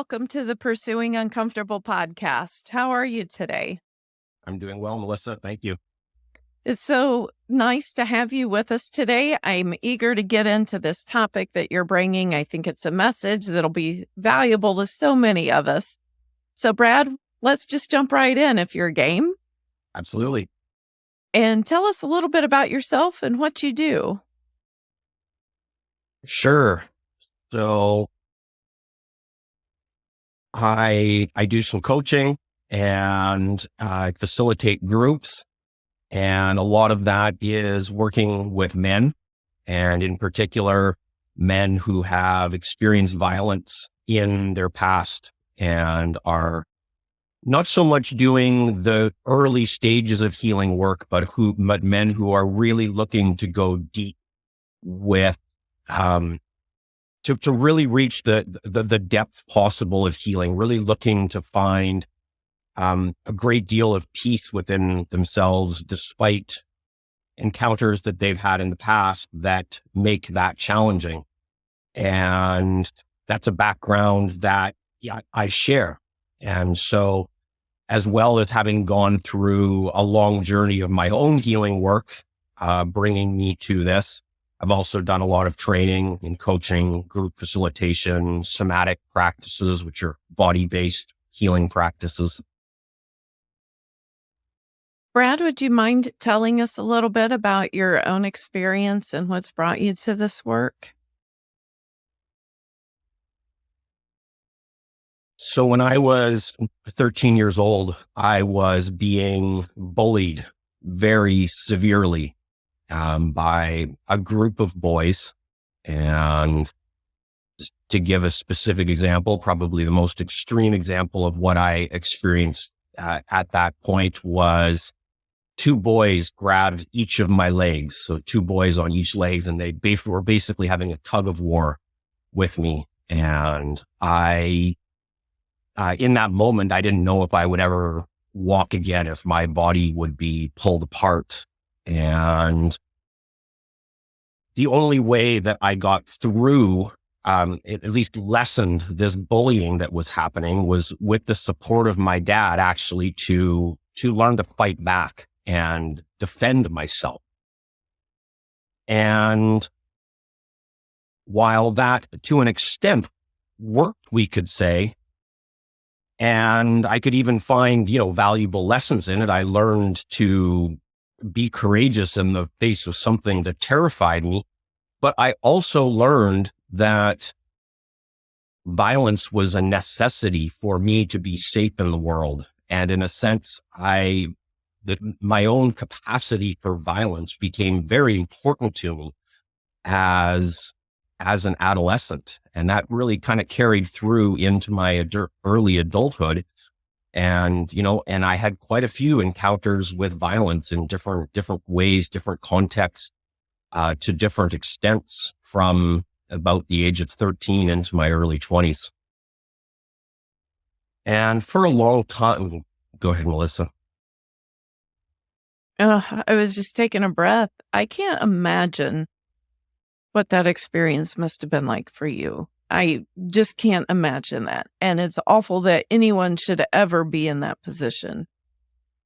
welcome to the Pursuing Uncomfortable podcast. How are you today? I'm doing well, Melissa. Thank you. It's so nice to have you with us today. I'm eager to get into this topic that you're bringing. I think it's a message that'll be valuable to so many of us. So, Brad, let's just jump right in if you're game. Absolutely. And tell us a little bit about yourself and what you do. Sure. So, I I do some coaching and I facilitate groups, and a lot of that is working with men, and in particular, men who have experienced violence in their past and are not so much doing the early stages of healing work, but who, but men who are really looking to go deep with, um, to, to really reach the, the, the depth possible of healing, really looking to find, um, a great deal of peace within themselves, despite encounters that they've had in the past that make that challenging. And that's a background that yeah, I share. And so, as well as having gone through a long journey of my own healing work, uh, bringing me to this, I've also done a lot of training in coaching, group facilitation, somatic practices, which are body based healing practices. Brad, would you mind telling us a little bit about your own experience and what's brought you to this work? So when I was 13 years old, I was being bullied very severely um, by a group of boys. And to give a specific example, probably the most extreme example of what I experienced uh, at that point was two boys grabbed each of my legs. So two boys on each legs and they were basically having a tug of war with me. And I uh, in that moment, I didn't know if I would ever walk again, if my body would be pulled apart. And the only way that I got through, um, at least lessened this bullying that was happening was with the support of my dad actually to, to learn to fight back and defend myself. And while that to an extent worked, we could say, and I could even find, you know, valuable lessons in it. I learned to be courageous in the face of something that terrified me. But I also learned that violence was a necessity for me to be safe in the world. And in a sense, I, that my own capacity for violence became very important to me as as an adolescent. And that really kind of carried through into my ad- early adulthood. And, you know, and I had quite a few encounters with violence in different, different ways, different contexts, uh, to different extents from about the age of 13 into my early 20s. And for a long time, go ahead, Melissa. Uh, I was just taking a breath. I can't imagine what that experience must have been like for you. I just can't imagine that. And it's awful that anyone should ever be in that position.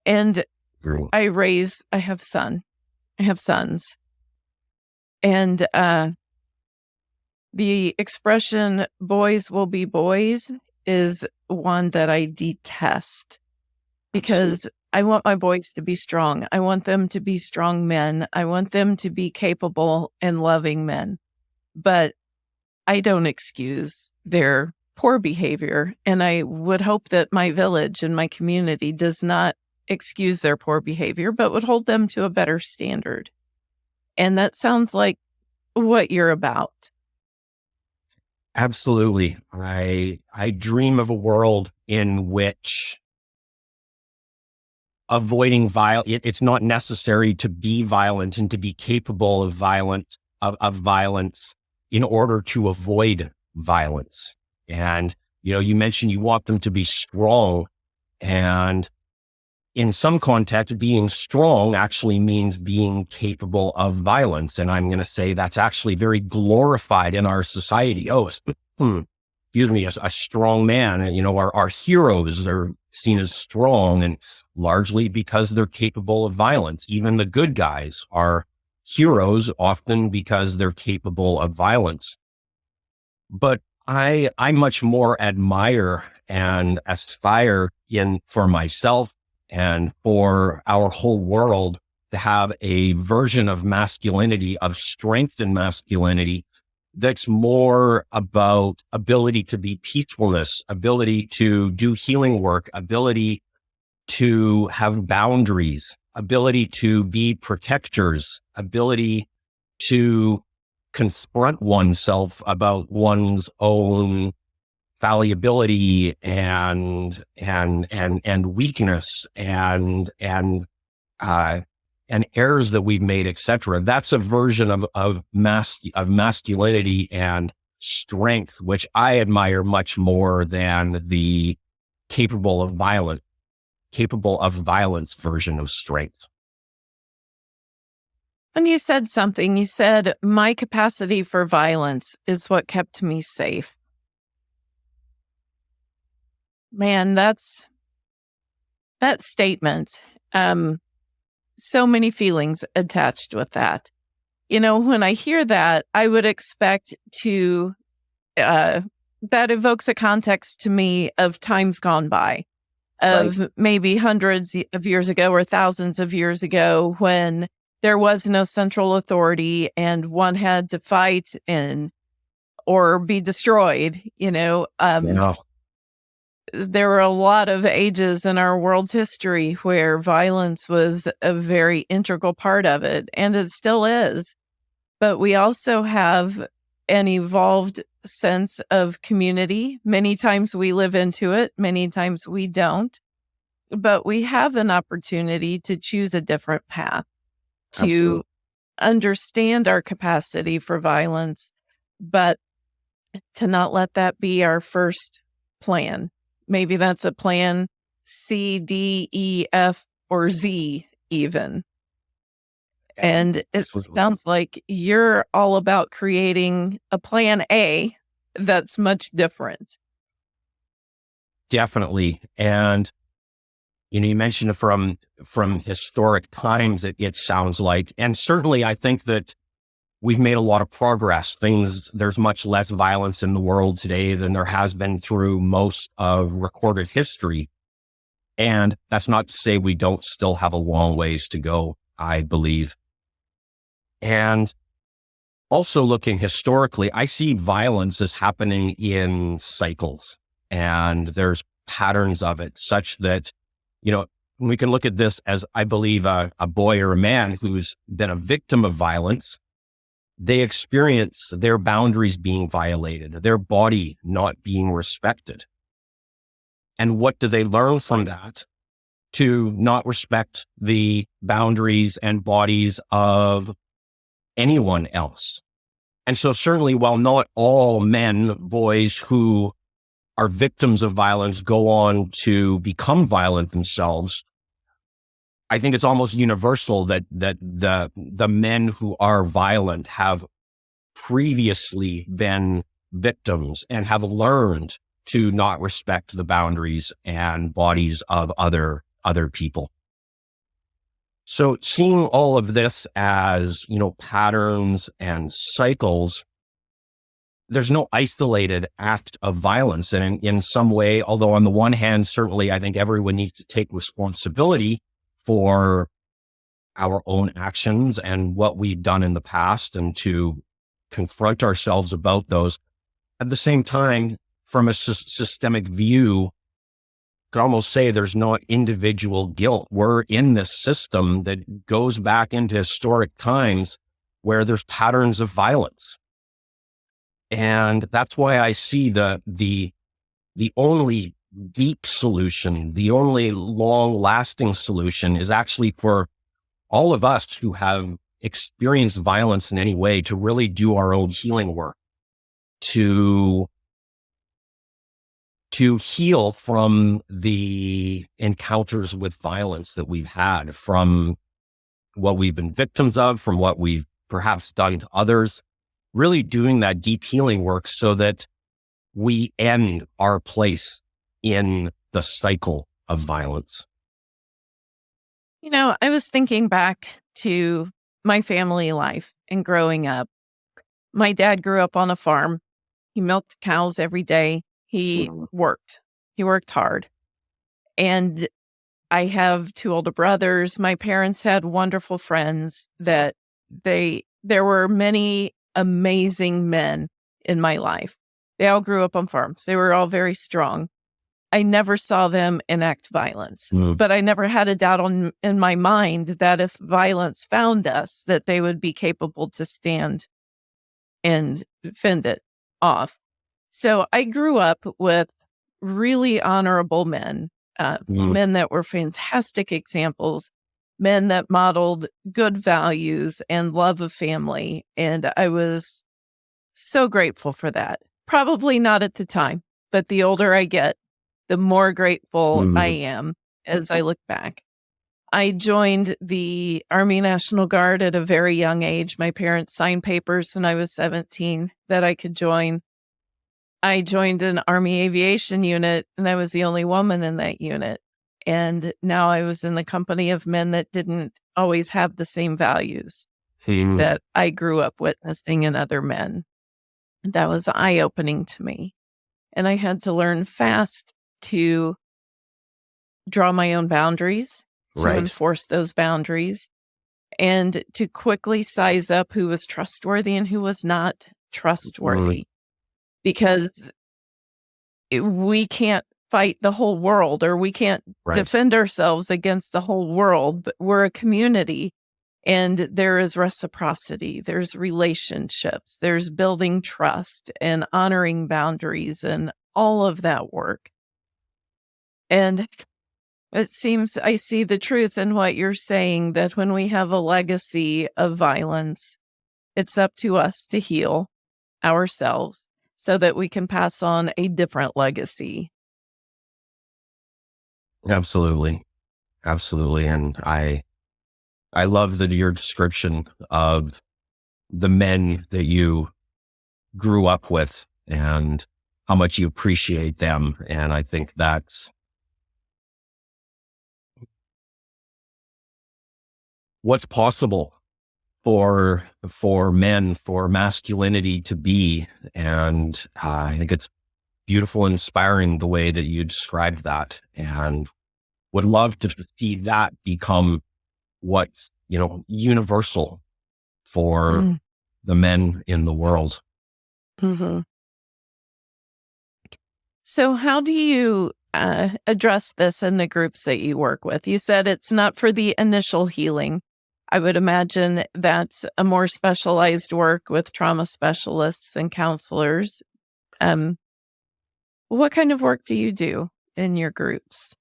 And Girl. I raise, I have son, I have sons. And uh, the expression boys will be boys is one that I detest because I want my boys to be strong. I want them to be strong men. I want them to be capable and loving men. But I don't excuse their poor behavior. And I would hope that my village and my community does not excuse their poor behavior, but would hold them to a better standard. And that sounds like what you're about. Absolutely. I I dream of a world in which avoiding violence. It, it's not necessary to be violent and to be capable of violent of, of violence in order to avoid violence. And you know, you mentioned you want them to be strong, and in some context, being strong actually means being capable of violence. And I'm going to say that's actually very glorified in our society. Oh, excuse me, a, a strong man. You know, our, our heroes are seen as strong and largely because they're capable of violence. Even the good guys are heroes often because they're capable of violence. But I, I much more admire and aspire in for myself and for our whole world to have a version of masculinity, of strength in masculinity that's more about ability to be peacefulness, ability to do healing work, ability to have boundaries, ability to be protectors, ability to confront oneself about one's own fallibility and and and and weakness and and uh and errors that we've made, etc. That's a version of of mas- of masculinity and strength, which I admire much more than the capable of violence, capable of violence version of strength. When you said something, you said, My capacity for violence is what kept me safe. Man, that's that statement. Um, so many feelings attached with that. You know, when I hear that, I would expect to, uh, that evokes a context to me of times gone by, of right. maybe hundreds of years ago or thousands of years ago when there was no central authority and one had to fight and or be destroyed, you know. Um, yeah there were a lot of ages in our world's history where violence was a very integral part of it, and it still is. But we also have an evolved sense of community. Many times we live into it, many times we don't. But we have an opportunity to choose a different path, to Absolutely. understand our capacity for violence, but to not let that be our first plan maybe that's a plan C, D, E, F, or Z, even. And it sounds like you're all about creating a plan A that's much different. Definitely. And you know, you mentioned from from historic times it, it sounds like. And certainly I think that we've made a lot of progress. Things, there's much less violence in the world today than there has been through most of recorded history. And that's not to say we don't still have a long ways to go, I believe. And also looking historically, I see violence as happening in cycles and there's patterns of it such that, you know, we can look at this as I believe a, a boy or a man who's been a victim of violence they experience their boundaries being violated, their body not being respected. And what do they learn from that? To not respect the boundaries and bodies of anyone else. And so certainly while not all men, boys who are victims of violence go on to become violent themselves, I think it's almost universal that that the the men who are violent have previously been victims and have learned to not respect the boundaries and bodies of other other people. So seeing all of this as, you know, patterns and cycles, there's no isolated act of violence. And in, in some way, although on the one hand, certainly I think everyone needs to take responsibility for our own actions and what we've done in the past and to confront ourselves about those. At the same time, from a systemic view, could almost say there's not individual guilt. We're in this system that goes back into historic times where there's patterns of violence. And that's why I see the, the, the only deep solution, the only long lasting solution is actually for all of us who have experienced violence in any way to really do our own healing work, to, to heal from the encounters with violence that we've had from what we've been victims of, from what we've perhaps done to others, really doing that deep healing work so that we end our place in the cycle of violence? You know, I was thinking back to my family life and growing up. My dad grew up on a farm. He milked cows every day. He worked. He worked hard. And I have two older brothers. My parents had wonderful friends that they there were many amazing men in my life. They all grew up on farms. They were all very strong. I never saw them enact violence Mm. but I never had a doubt on in my mind that if violence found us, that they would be capable to stand and fend it off. So I grew up with really honorable men, uh, Mm. men that were fantastic examples, men that modeled good values and love of family, and I was so grateful for that. Probably not at the time, but the older I get, the more grateful Mhm. I am as I look back. I joined the Army National Guard at a very young age. My parents signed papers when I was 17 that I could join. I joined an Army aviation unit and I was the only woman in that unit. And now I was in the company of men that didn't always have the same values Mm. that I grew up witnessing in other men. That was eye opening to me. And I had to learn fast to draw my own boundaries, to Right. enforce those boundaries, and to quickly size up who was trustworthy and who was not trustworthy. Because it- we can't fight the whole world or we can't Right. defend ourselves against the whole world, but we're a community and there is reciprocity, there's relationships, there's building trust and honoring boundaries and all of that work. And it seems I see the truth in what you're saying that when we have a legacy of violence, it's up to us to heal ourselves so that we can pass on a different legacy. Absolutely. Absolutely. And I, I love that your description of the men that you grew up with and how much you appreciate them. And I think that's what's possible for, for men, for masculinity to be. And uh, I think it's beautiful and inspiring the way that you described that and would love to see that become what's, you know, universal for Mm. the men in the world. Mm-hmm. So, how do you uh, address this in the groups that you work with? You said it's not for the initial healing. I would imagine that's a more specialized work with trauma specialists and counselors. Um, what kind of work do you do in your groups?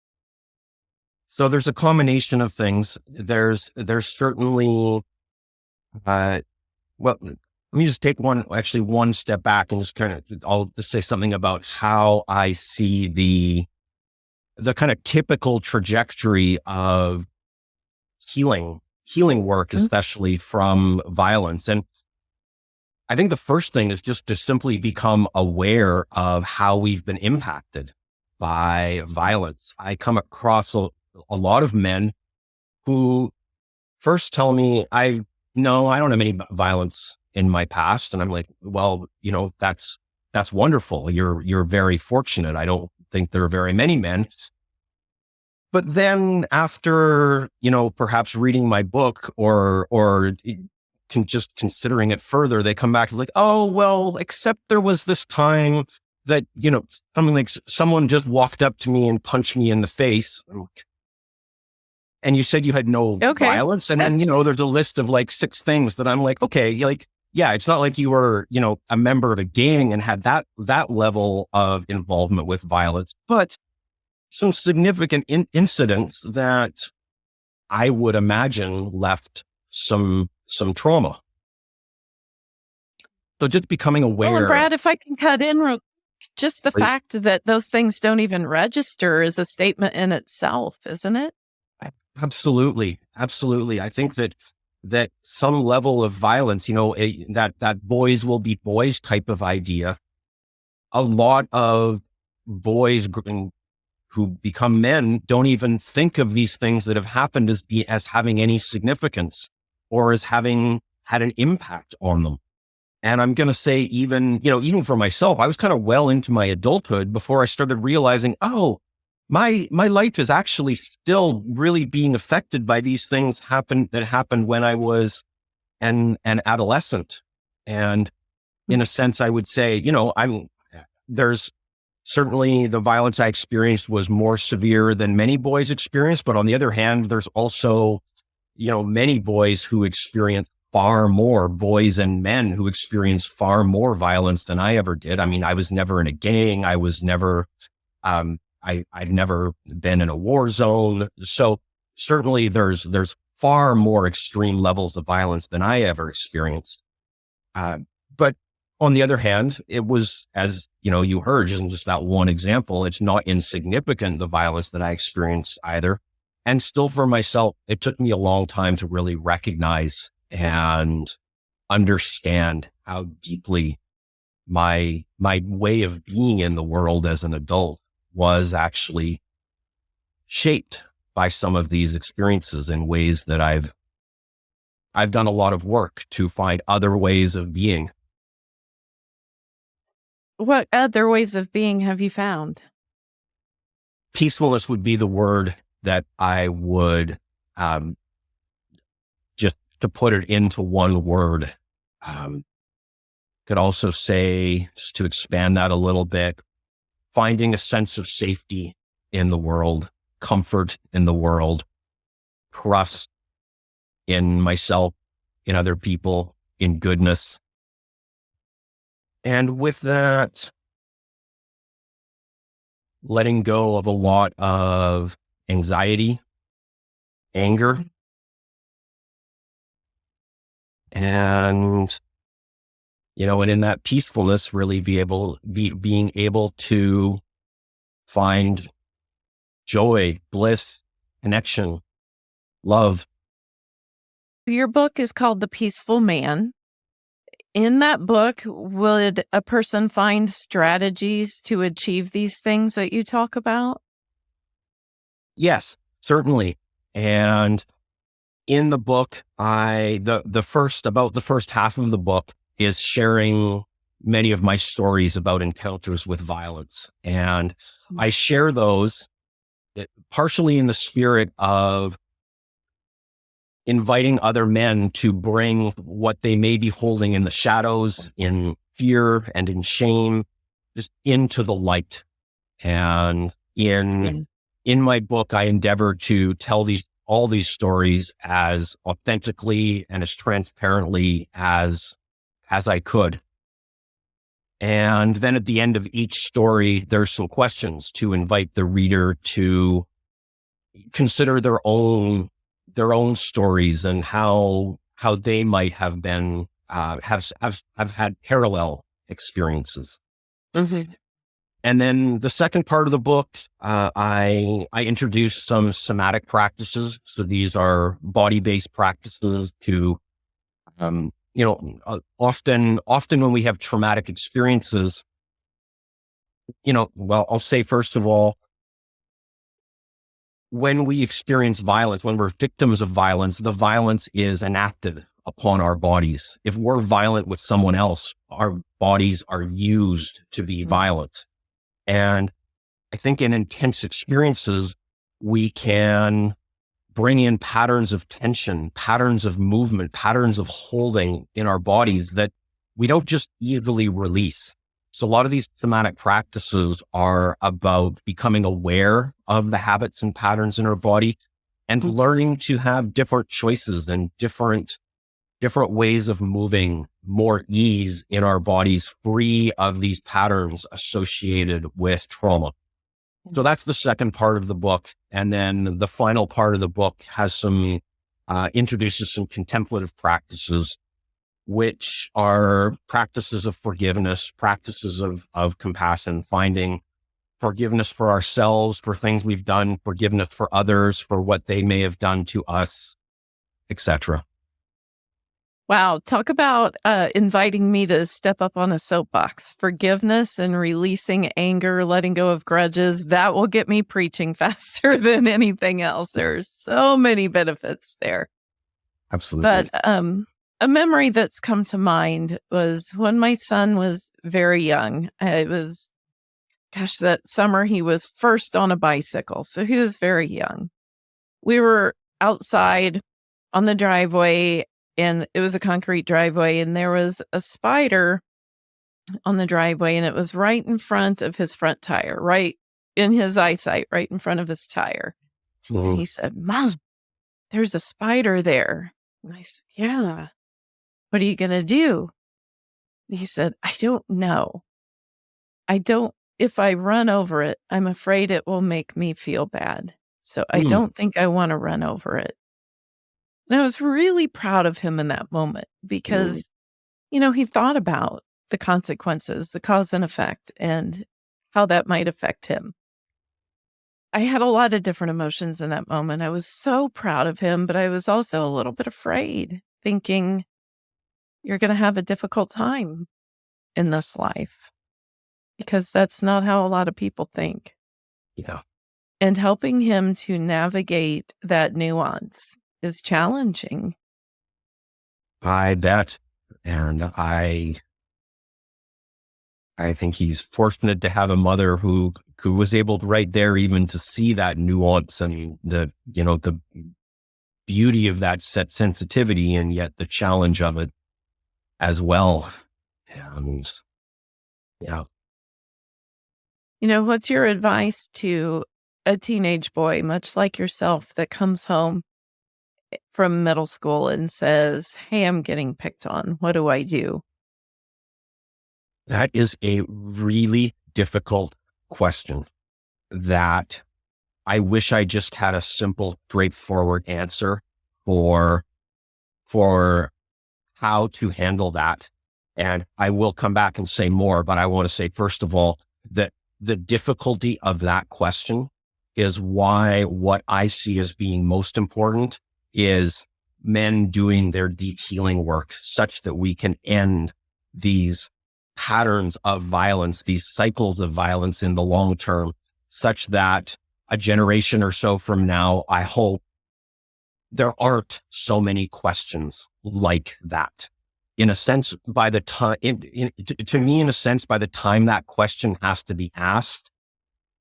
So there's a combination of things. There's, there's certainly, uh, well, let me just take one, actually one step back and just kind of, I'll just say something about how I see the, the kind of typical trajectory of healing, healing work, Mhm. especially from violence. And I think the first thing is just to simply become aware of how we've been impacted by violence. I come across a, a lot of men who first tell me, I no, I don't have any violence in my past. And I'm like, well, you know, that's, that's wonderful. You're, you're very fortunate. I don't think there are very many men. But then after, you know, perhaps reading my book or, or can just considering it further, they come back to like, oh, well, except there was this time that, you know, something like someone just walked up to me and punched me in the face. And you said you had no Okay. violence. And then, you know, there's a list of like six things that I'm like, okay, like, yeah, it's not like you were, you know, a member of a gang and had that, that level of involvement with violence, but some significant in- incidents that I would imagine left some, some trauma. So just becoming oh, aware. Well, Brad, if I can cut in real just the Please. fact that those things don't even register is a statement in itself, isn't it? Absolutely. Absolutely. I think that, that some level of violence, you know, a, that, that boys will be boys type of idea. a lot of boys who become men don't even think of these things that have happened as be, as having any significance or as having had an impact on them. And I'm going to say even, you know, even for myself, I was kind of well into my adulthood before I started realizing, oh, my, my life is actually still really being affected by these things happen that happened when I was an, an adolescent. And in a sense, I would say, you know, I'm, there's certainly the violence I experienced was more severe than many boys experienced. But on the other hand, there's also, you know, many boys who experience far more boys and men who experience far more violence than I ever did. I mean, I was never in a gang. I was never, um, I, I've never been in a war zone. So certainly there's, there's far more extreme levels of violence than I ever experienced. But on the other hand, it was, as you know, you heard just, that one example, it's not insignificant, the violence that I experienced either. And still for myself, it took me a long time to really recognize and understand how deeply my, my way of being in the world as an adult was actually shaped by some of these experiences in ways that I've, I've done a lot of work to find other ways of being what other ways of being have you found? Peacefulness would be the word that I would, um, just to put it into one word. Um, could also say, just to expand that a little bit, finding a sense of safety in the world, comfort in the world, trust in myself, in other people, in goodness, and with that, letting go of a lot of anxiety, anger, mm-hmm. and, you know, and in that peacefulness, really be able, be, being able to find joy, bliss, connection, love. Your book is called The Peaceful Man in that book, would a person find strategies to achieve these things that you talk about? Yes, certainly. And in the book, I, the, the first, about the first half of the book is sharing many of my stories about encounters with violence. And hmm. I share those eh, partially in the spirit of inviting other men to bring what they may be holding in the shadows, in fear and in shame, just into the light. And in, in my book, I endeavor to tell these, all these stories as authentically and as transparently as, as I could. And then at the end of each story, there's some questions to invite the reader to consider their own their own stories and how how they might have been uh, have have have had parallel experiences. Mm-hmm. And then the second part of the book, uh, I I introduce some somatic practices. So these are body based practices to, um, you know, uh, often often when we have traumatic experiences, you know, well, I'll say first of all, when we experience violence, when we're victims of violence, the violence is enacted upon our bodies. If we're violent with someone else, our bodies are used to be mm-hmm. violent. And I think in intense experiences, we can bring in patterns of tension, patterns of movement, patterns of holding in our bodies that we don't just easily release. So a lot of these somatic practices are about becoming aware of the habits and patterns in our body and mm-hmm. learning to have different choices and different, different ways of moving more ease in our bodies free of these patterns associated with trauma. So that's the second part of the book. And then the final part of the book has some, uh, introduces some contemplative practices which are practices of forgiveness, practices of, of compassion, finding forgiveness for ourselves, for things we've done, forgiveness for others, for what they may have done to us, etc. Wow. Talk about uh, inviting me to step up on a soapbox. Forgiveness and releasing anger, letting go of grudges. That will get me preaching faster than anything else. There's so many benefits there. Absolutely. But um, a memory that's come to mind was when my son was very young. It was, gosh, that summer he was first on a bicycle. So he was very young. We were outside on the driveway and it was a concrete driveway and there was a spider on the driveway and it was right in front of his front tire, right in his eyesight, right in front of his tire. Mm-hmm. And he said, Mom, there's a spider there. And I said, Yeah. What are you going to do? And he said, I don't know. I don't, if I run over it, I'm afraid it will make me feel bad. So I mm. don't think I want to run over it. And I was really proud of him in that moment because, mm. you know, he thought about the consequences, the cause and effect, and how that might affect him. I had a lot of different emotions in that moment. I was so proud of him, but I was also a little bit afraid, thinking, you're going to have a difficult time in this life because that's not how a lot of people think. Yeah. And helping him to navigate that nuance is challenging. I bet. And I I think he's fortunate to have a mother who who was able to right there even to see that nuance and the you know the beauty of that set sensitivity and yet the challenge of it as well. And yeah. You know, what's your advice to a teenage boy, much like yourself, that comes home eh, from middle school and says, Hey, I'm getting picked on. What do I do? That is a really difficult question that I wish I just had a simple, straightforward answer for, for how to handle that. And I will come back and say more, but I want to say, first of all, that the difficulty of that question is why what I see as being most important is men doing their deep healing work such that we can end these patterns of violence, these cycles of violence in the long term, such that a generation or so from now, I hope there aren't so many questions like that. In a sense, by the time, to, to me, in a sense, by the time that question has to be asked,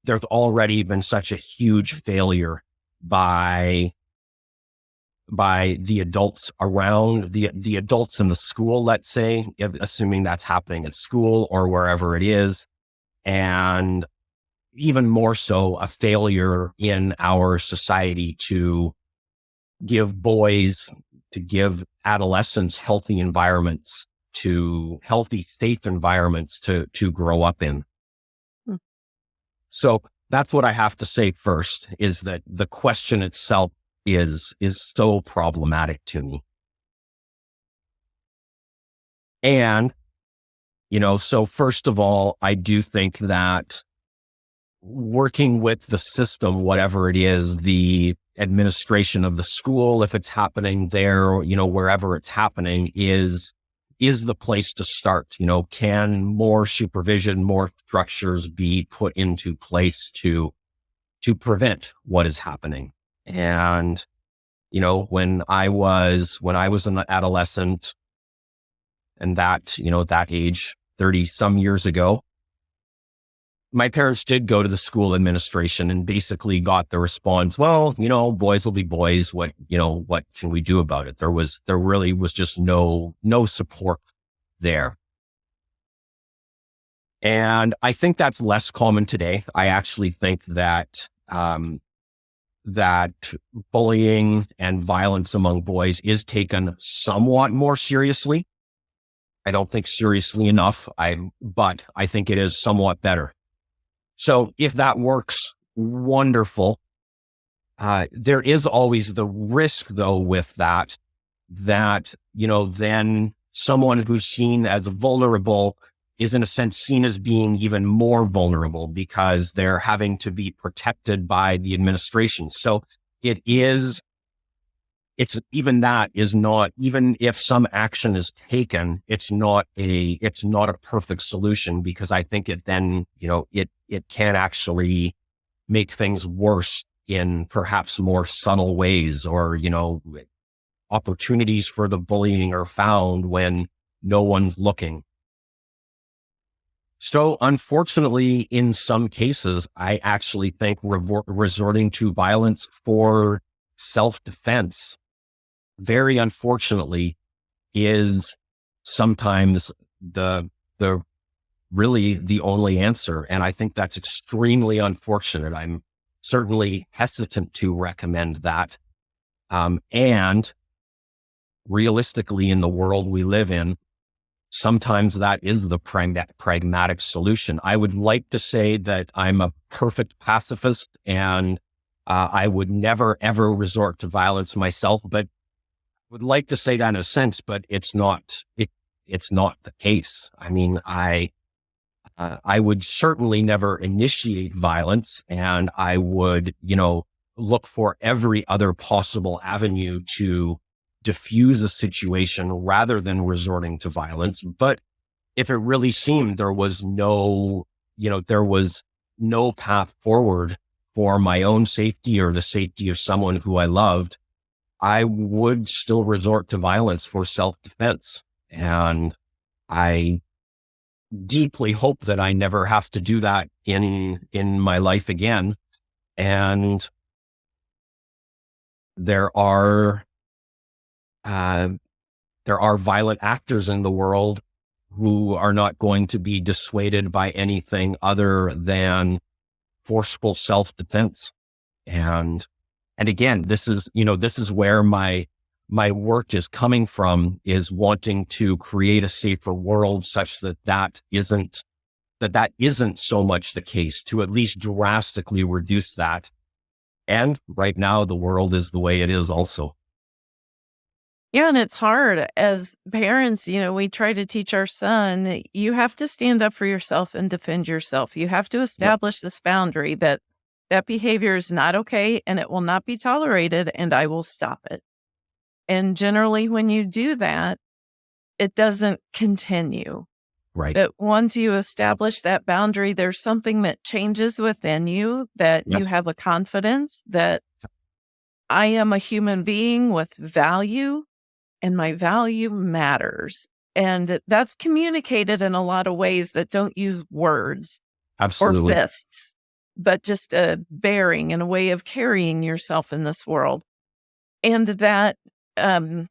there's already been such a huge failure by by the adults around the the adults in the school let's say assuming that's happening at school or wherever it is and even more so a failure in our society to give boys to give adolescents healthy environments to healthy safe environments to to grow up in hmm. so that's what i have to say first is that the question itself is is so problematic to me. And you know, so first of all, I do think that working with the system, whatever it is, the administration of the school, if it's happening there, you know, wherever it's happening is, is the place to start. You know, can more supervision, more structures be put into place to, to prevent what is happening? And, you know, when I was, when I was an adolescent and that, you know, that age, 30 some years ago, my parents did go to the school administration and basically got the response, well, you know, boys will be boys. What, you know, what can we do about it? There was, there really was just no, no support there. And I think that's less common today. I actually think that, um, that bullying and violence among boys is taken somewhat more seriously. I don't think seriously enough. I, but I think it is somewhat better. So if that works, wonderful. Uh, there is always the risk though with that, that, you know, then someone who's seen as vulnerable is in a sense seen as being even more vulnerable because they're having to be protected by the administration. So it is, it's even that is not, even if some action is taken, it's not a, it's not a perfect solution because I think it then, you know, it, it can actually make things worse in perhaps more subtle ways or, you know, opportunities for the bullying are found when no one's looking. So unfortunately, in some cases, I actually think resorting to violence for self-defense, very unfortunately, is sometimes the, the really the only answer. And I think that's extremely unfortunate. I'm certainly hesitant to recommend that. Um, and realistically, in the world we live in, sometimes that is the pragmatic solution. I would like to say that I'm a perfect pacifist and uh, I would never, ever resort to violence myself, but would like to say that in a sense, but it's not, it, it's not the case. I mean, I, uh, I would certainly never initiate violence and I would, you know, look for every other possible avenue to diffuse a situation rather than resorting to violence. But if it really seemed there was no, you know, there was no path forward for my own safety or the safety of someone who I loved, I would still resort to violence for self defense. And I deeply hope that I never have to do that in, in my life again. And there are, uh, there are violent actors in the world who are not going to be dissuaded by anything other than forceful self-defense. And, and again, this is, you know, this is where my, my work is coming from is wanting to create a safer world such that that isn't, that that isn't so much the case to at least drastically reduce that. And right now the world is the way it is also. Yeah, and it's hard as parents, you know, we try to teach our son, you have to stand up for yourself and defend yourself. You have to establish yep. this boundary that that behavior is not okay and it will not be tolerated and I will stop it. And generally, when you do that, it doesn't continue. Right. That once you establish that boundary, there's something that changes within you, that yes. you have a confidence that I am a human being with value and my value matters. And that's communicated in a lot of ways that don't use words Absolutely. or fists, but just a bearing and a way of carrying yourself in this world. And that um,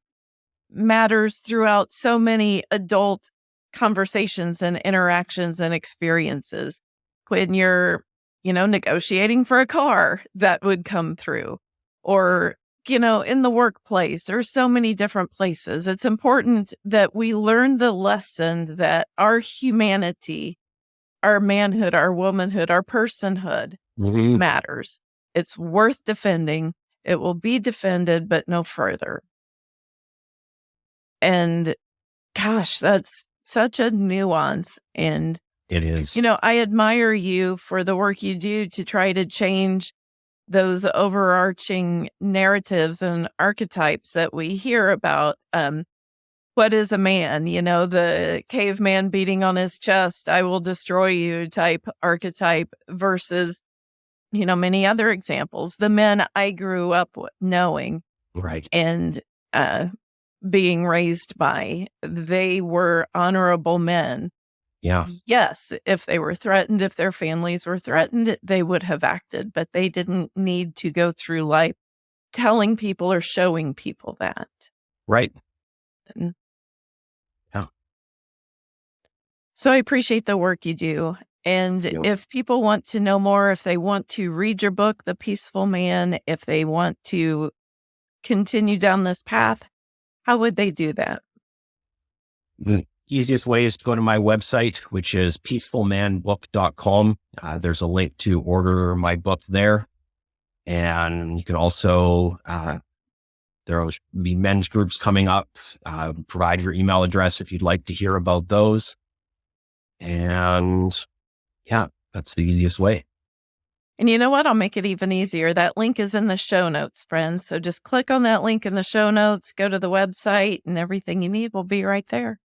matters throughout so many adult conversations and interactions and experiences. When you're, you know, negotiating for a car, that would come through, or, you know, in the workplace or so many different places. It's important that we learn the lesson that our humanity, our manhood, our womanhood, our personhood mm-hmm. matters. It's worth defending. It will be defended, but no further. And gosh, that's such a nuance. And it is, you know, I admire you for the work you do to try to change those overarching narratives and archetypes that we hear about. Um, what is a man? You know, the caveman beating on his chest, I will destroy you type archetype versus, you know, many other examples. The men I grew up knowing. Right. And uh, being raised by. They were honorable men. Yeah. Yes, if they were threatened, if their families were threatened, they would have acted, but they didn't need to go through life telling people or showing people that. Right. And, So I appreciate the work you do. And if people want to know more, if they want to read your book, The Peaceful Man, if they want to continue down this path, how would they do that? The easiest way is to go to my website, which is peacefulmanbook.com. Uh, there's a link to order my book there. And you can also, uh, there will be men's groups coming up. Uh, provide your email address if you'd like to hear about those. And yeah, that's the easiest way. And you know what? I'll make it even easier. That link is in the show notes, friends. So just click on that link in the show notes, go to the website, and everything you need will be right there.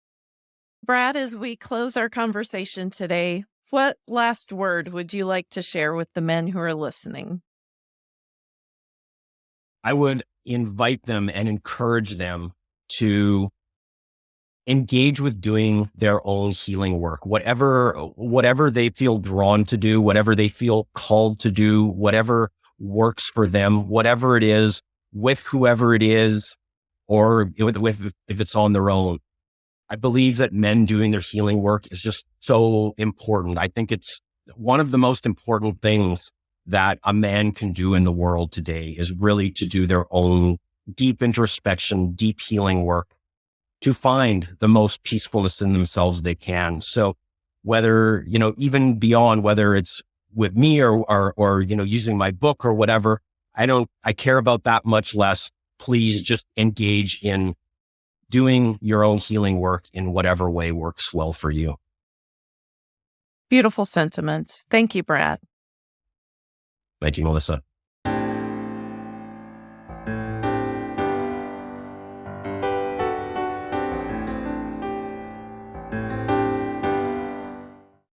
Brad, as we close our conversation today, what last word would you like to share with the men who are listening? I would invite them and encourage them to engage with doing their own healing work, whatever, whatever they feel drawn to do, whatever they feel called to do, whatever works for them, whatever it is with whoever it is, or with, with if it's on their own. I believe that men doing their healing work is just so important. I think it's one of the most important things that a man can do in the world today is really to do their own deep introspection, deep healing work to find the most peacefulness in themselves they can. So whether, you know, even beyond whether it's with me or, or, or, you know, using my book or whatever, I don't, I care about that much less. Please just engage in doing your own healing work in whatever way works well for you. Beautiful sentiments. Thank you, Brad. Thank you, Melissa.